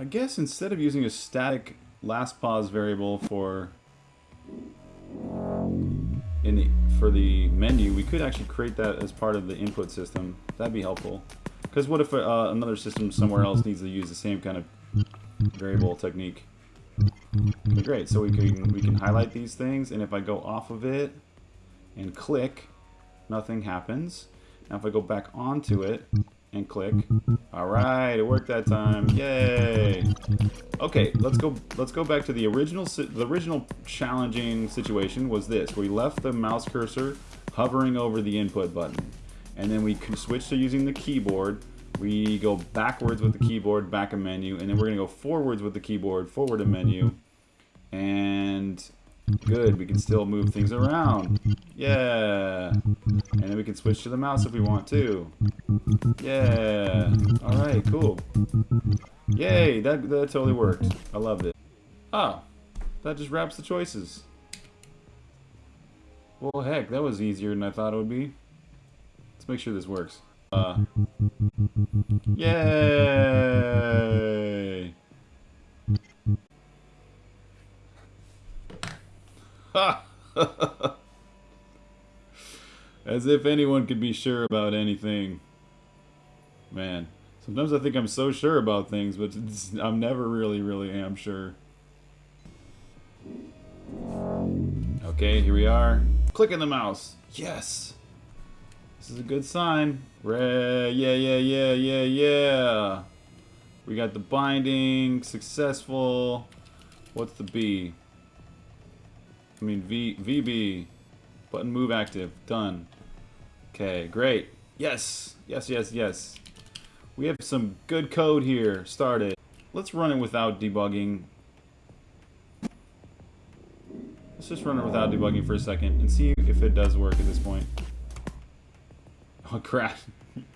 I guess instead of using a static last pause variable for in the for the menu, we could actually create that as part of the input system. That'd be helpful. Because what if uh, another system somewhere else needs to use the same kind of variable technique? Okay, great. So we can we can highlight these things, and if I go off of it and click, nothing happens. Now if I go back onto it and click, all right, it worked that time. Yay! Okay, let's go. Let's go back to the original. The original challenging situation was this: we left the mouse cursor hovering over the input button, and then we can switch to using the keyboard. We go backwards with the keyboard, back a menu, and then we're gonna go forwards with the keyboard, forward a menu, and Good, we can still move things around. Yeah. And then we can switch to the mouse if we want to. Yeah. Alright, cool. Yay, that, that totally worked. I loved it. Oh, that just wraps the choices. Well, heck, that was easier than I thought it would be. Let's make sure this works. Uh, yay! As if anyone could be sure about anything. Man, sometimes I think I'm so sure about things, but I'm never really, really am sure. Okay, here we are. Clicking the mouse. Yes! This is a good sign. Red, yeah, yeah, yeah, yeah, yeah. We got the binding, successful. What's the B? I mean, V VB. Button move active. Done. Okay, great. Yes, yes, yes, yes. We have some good code here. Started. Let's run it without debugging. Let's just run it without debugging for a second and see if it does work at this point. Oh, crash.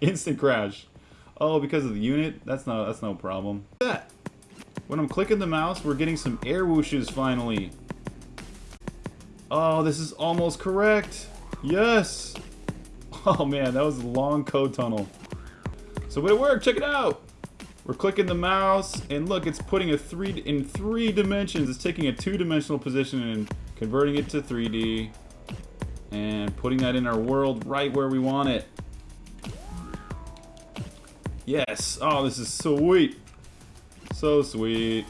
Instant crash. Oh, because of the unit? That's no, that's no problem. That. When I'm clicking the mouse, we're getting some air whooshes finally. Oh, this is almost correct. Yes. Oh man, that was a long code tunnel. So but it worked, check it out. We're clicking the mouse and look, it's putting a three in three dimensions. It's taking a two-dimensional position and converting it to 3D and putting that in our world right where we want it. Yes. Oh, this is sweet. So sweet.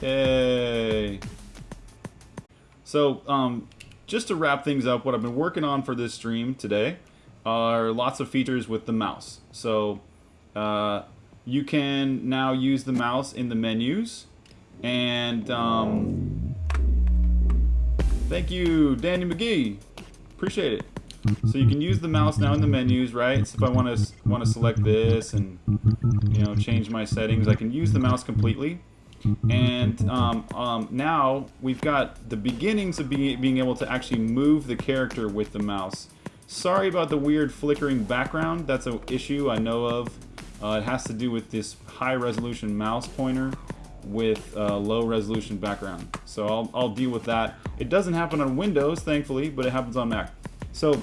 Yay. So, um, just to wrap things up, what I've been working on for this stream today are lots of features with the mouse. So, uh, you can now use the mouse in the menus. And, um, thank you, Danny McGee. Appreciate it. So you can use the mouse now in the menus, right? So if I want to want to select this and you know change my settings, I can use the mouse completely. And um, um, now we've got the beginnings of be being able to actually move the character with the mouse. Sorry about the weird flickering background. That's an issue I know of. Uh, it has to do with this high resolution mouse pointer with uh, low resolution background. So I'll, I'll deal with that. It doesn't happen on Windows, thankfully, but it happens on Mac. So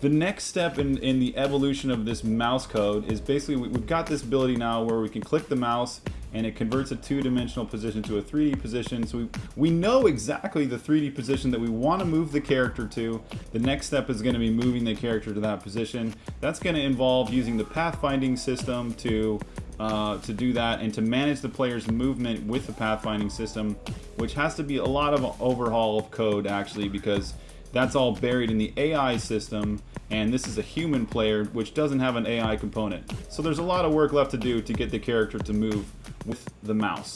the next step in, in the evolution of this mouse code is basically we, have got this ability now where we can click the mouse and it converts a two-dimensional position to a 3D position. So we, we know exactly the 3D position that we want to move the character to. The next step is going to be moving the character to that position. That's going to involve using the pathfinding system to uh, to do that and to manage the player's movement with the pathfinding system, which has to be a lot of overhaul of code actually because that's all buried in the AI system, and this is a human player which doesn't have an AI component. So there's a lot of work left to do to get the character to move with the mouse.